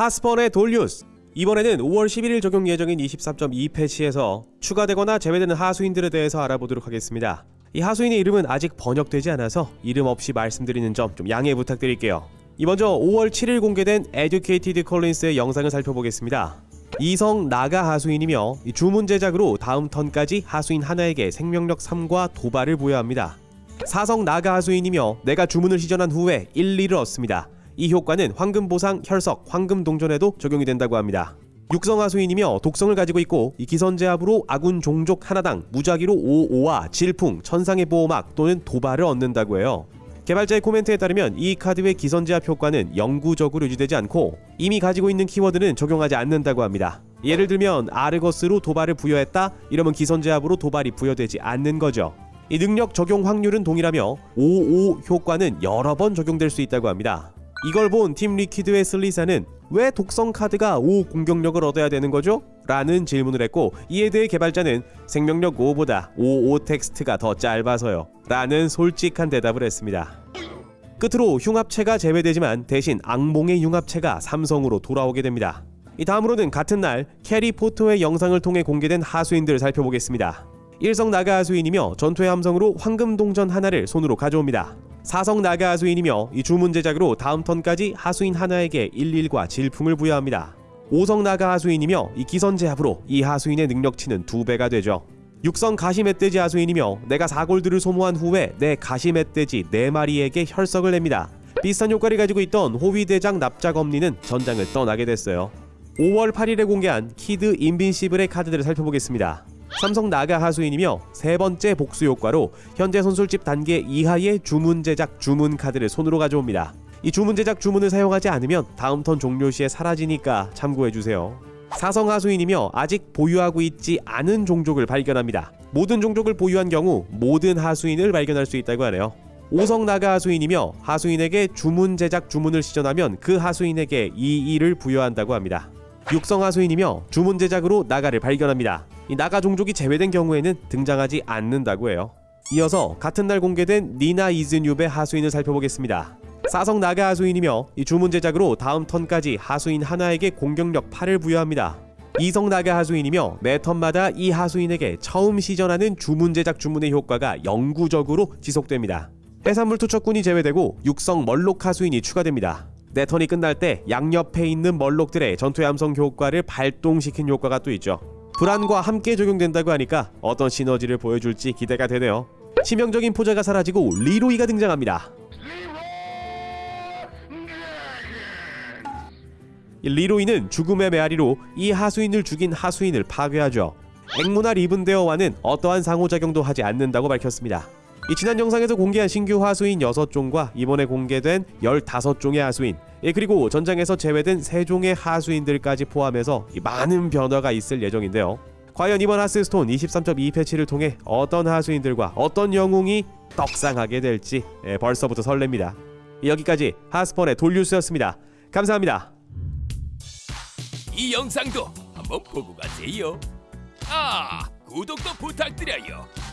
하스펀의 돌뉴스 이번에는 5월 11일 적용 예정인 23.2 패치에서 추가되거나 제외되는 하수인들에 대해서 알아보도록 하겠습니다. 이 하수인의 이름은 아직 번역되지 않아서 이름 없이 말씀드리는 점 좀 양해 부탁드릴게요. 이 먼저 5월 7일 공개된 Educated Collins의 영상을 살펴보겠습니다. 이성 나가 하수인이며 이 주문 제작으로 다음 턴까지 하수인 하나에게 생명력 3과 도발을 부여합니다. 사성 나가 하수인이며 내가 주문을 시전한 후에 1, 2를 얻습니다. 이 효과는 황금 보상, 혈석, 황금 동전에도 적용이 된다고 합니다. 육성 하수인이며 독성을 가지고 있고 이 기선 제압으로 아군 종족 하나당 무작위로 5, 5와 질풍, 천상의 보호막 또는 도발을 얻는다고 해요. 개발자의 코멘트에 따르면 이 카드의 기선 제압 효과는 영구적으로 유지되지 않고 이미 가지고 있는 키워드는 적용하지 않는다고 합니다. 예를 들면 아르거스로 도발을 부여했다 이러면 기선 제압으로 도발이 부여되지 않는 거죠. 이 능력 적용 확률은 동일하며 55 효과는 여러 번 적용될 수 있다고 합니다. 이걸 본 팀 리퀴드의 슬리사는 왜 독성 카드가 5 공격력을 얻어야 되는 거죠? 라는 질문을 했고 이에 대해 개발자는 생명력 5보다 55 텍스트가 더 짧아서요 라는 솔직한 대답을 했습니다. 끝으로 융합체가 제외되지만 대신 악몽의 융합체가 삼성으로 돌아오게 됩니다. 이 다음으로는 같은 날 캐리 포토의 영상을 통해 공개된 하수인들을 살펴보겠습니다. 일성 나가 하수인이며 전투의 함성으로 황금 동전 하나를 손으로 가져옵니다. 사성 나가 하수인이며 이 주문 제작으로 다음 턴까지 하수인 하나에게 11과 질풍을 부여합니다. 오성 나가 하수인이며 이 기선 제압으로 이 하수인의 능력치는 두 배가 되죠. 육성 가시 멧돼지 하수인이며 내가 4골드를 소모한 후에 내 가시 멧돼지 4마리에게 혈석을 냅니다. 비슷한 효과를 가지고 있던 호위대장 납작엄니는 전장을 떠나게 됐어요. 5월 8일에 공개한 키드 인빈시블의 카드들을 살펴보겠습니다. 삼성 나가 하수인이며 세 번째 복수 효과로 현재 선술집 단계 이하의 주문 제작 주문 카드를 손으로 가져옵니다. 이 주문 제작 주문을 사용하지 않으면 다음 턴 종료 시에 사라지니까 참고해 주세요. 사성 하수인이며 아직 보유하고 있지 않은 종족을 발견합니다. 모든 종족을 보유한 경우 모든 하수인을 발견할 수 있다고 하네요. 오성 나가 하수인이며 하수인에게 주문 제작 주문을 시전하면 그 하수인에게 이 일을 부여한다고 합니다. 육성 하수인이며 주문 제작으로 나가를 발견합니다. 이 나가 종족이 제외된 경우에는 등장하지 않는다고 해요. 이어서 같은 날 공개된 니나 이즈뉴베 하수인을 살펴보겠습니다. 사성 나가 하수인이며 이 주문 제작으로 다음 턴까지 하수인 하나에게 공격력 8을 부여합니다. 이성 나가 하수인이며 매 턴마다 이 하수인에게 처음 시전하는 주문 제작 주문의 효과가 영구적으로 지속됩니다. 해산물 투척꾼이 제외되고 육성 멀록 하수인이 추가됩니다. 내 턴이 끝날 때 양옆에 있는 멀록들의 전투의 함성 효과를 발동시킨 효과가 또 있죠. 불안과 함께 적용된다고 하니까 어떤 시너지를 보여줄지 기대가 되네요. 치명적인 포자가 사라지고 리로이가 등장합니다. 이 리로이는 죽음의 메아리로 이 하수인을 죽인 하수인을 파괴하죠. 앵무나 리븐데어와는 어떠한 상호작용도 하지 않는다고 밝혔습니다. 이 지난 영상에서 공개한 신규 하수인 6종과 이번에 공개된 15종의 하수인 예, 그리고 전장에서 제외된 3종의 하수인들까지 포함해서 이 많은 변화가 있을 예정인데요. 과연 이번 하스스톤 23.2 패치를 통해 어떤 하수인들과 어떤 영웅이 떡상하게 될지 예, 벌써부터 설렙니다. 여기까지 하스펀의 돌뉴스였습니다. 감사합니다. 이 영상도 한번 보고 가세요. 아, 구독도 부탁드려요.